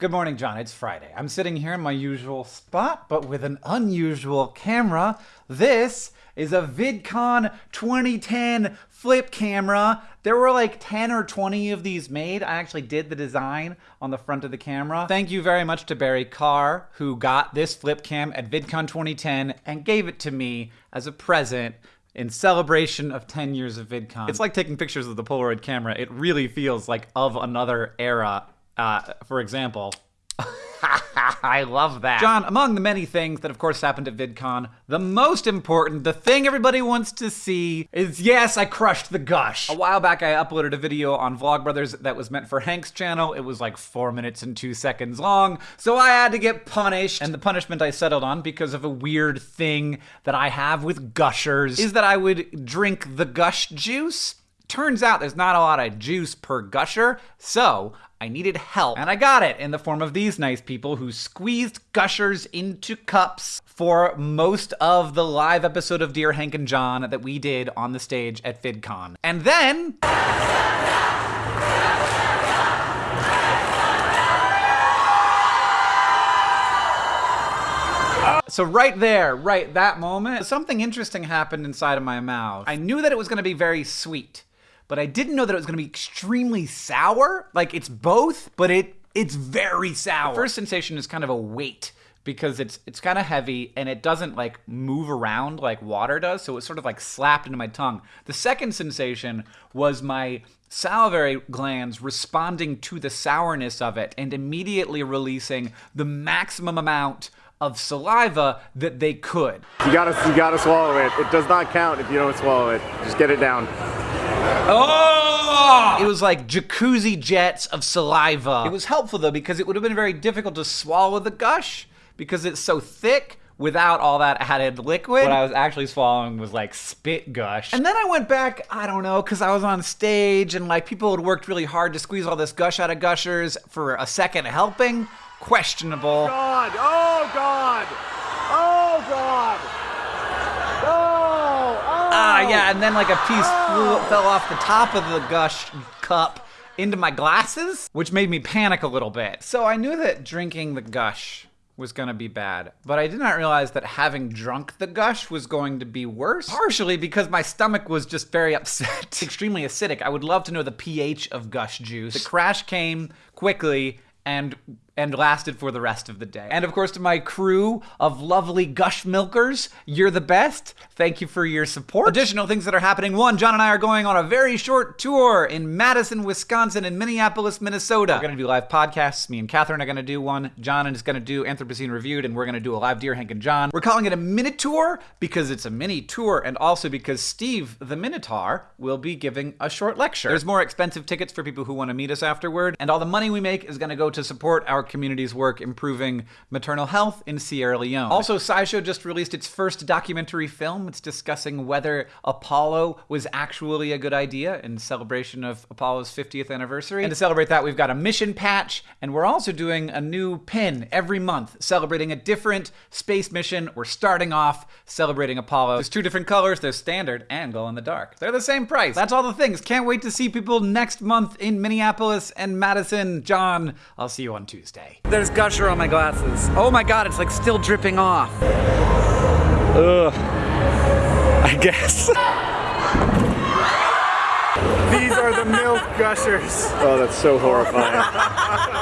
Good morning, John. It's Friday. I'm sitting here in my usual spot, but with an unusual camera. This is a VidCon 2010 flip camera. There were like 10 or 20 of these made. I actually did the design on the front of the camera. Thank you very much to Barry Carr, who got this flip cam at VidCon 2010 and gave it to me as a present in celebration of 10 years of VidCon. It's like taking pictures of the Polaroid camera. It really feels like of another era uh, for example, I love that. John, among the many things that of course happened at VidCon, the most important, the thing everybody wants to see is yes, I crushed the gush. A while back I uploaded a video on Vlogbrothers that was meant for Hank's channel. It was like four minutes and two seconds long, so I had to get punished. And the punishment I settled on because of a weird thing that I have with gushers is that I would drink the gush juice Turns out there's not a lot of juice per gusher, so I needed help. And I got it in the form of these nice people who squeezed gushers into cups for most of the live episode of Dear Hank and John that we did on the stage at VidCon. And then. So right there, right that moment, something interesting happened inside of my mouth. I knew that it was going to be very sweet but I didn't know that it was going to be extremely sour. Like it's both, but it it's very sour. The first sensation is kind of a weight because it's it's kind of heavy and it doesn't like move around like water does, so it's sort of like slapped into my tongue. The second sensation was my salivary glands responding to the sourness of it and immediately releasing the maximum amount of saliva that they could. You gotta, you gotta swallow it. It does not count if you don't swallow it. Just get it down. Oh! It was like jacuzzi jets of saliva. It was helpful though because it would have been very difficult to swallow the gush because it's so thick without all that added liquid. What I was actually swallowing was like spit gush. And then I went back, I don't know, because I was on stage and like people had worked really hard to squeeze all this gush out of gushers for a second helping. Questionable. God, oh God, oh God. Ah, yeah, and then like a piece flew, fell off the top of the gush cup into my glasses, which made me panic a little bit. So I knew that drinking the gush was gonna be bad, but I did not realize that having drunk the gush was going to be worse. Partially because my stomach was just very upset, extremely acidic. I would love to know the pH of gush juice. The crash came quickly and and lasted for the rest of the day. And of course, to my crew of lovely gush milkers, you're the best. Thank you for your support. Additional things that are happening. One, John and I are going on a very short tour in Madison, Wisconsin, and Minneapolis, Minnesota. We're gonna do live podcasts. Me and Katherine are gonna do one. John is gonna do Anthropocene Reviewed, and we're gonna do a live Dear Hank and John. We're calling it a mini tour because it's a mini tour, and also because Steve the Minotaur will be giving a short lecture. There's more expensive tickets for people who want to meet us afterward, and all the money we make is gonna go to support our community's work improving maternal health in Sierra Leone. Also, SciShow just released its first documentary film. It's discussing whether Apollo was actually a good idea in celebration of Apollo's 50th anniversary. And to celebrate that, we've got a mission patch, and we're also doing a new pin every month celebrating a different space mission. We're starting off celebrating Apollo. There's two different colors. There's standard and glow in the dark. They're the same price. That's all the things. Can't wait to see people next month in Minneapolis and Madison. John, I'll see you on Tuesday. There's gusher on my glasses. Oh my god, it's like still dripping off. Ugh. I guess. These are the milk gushers. Oh, that's so horrifying.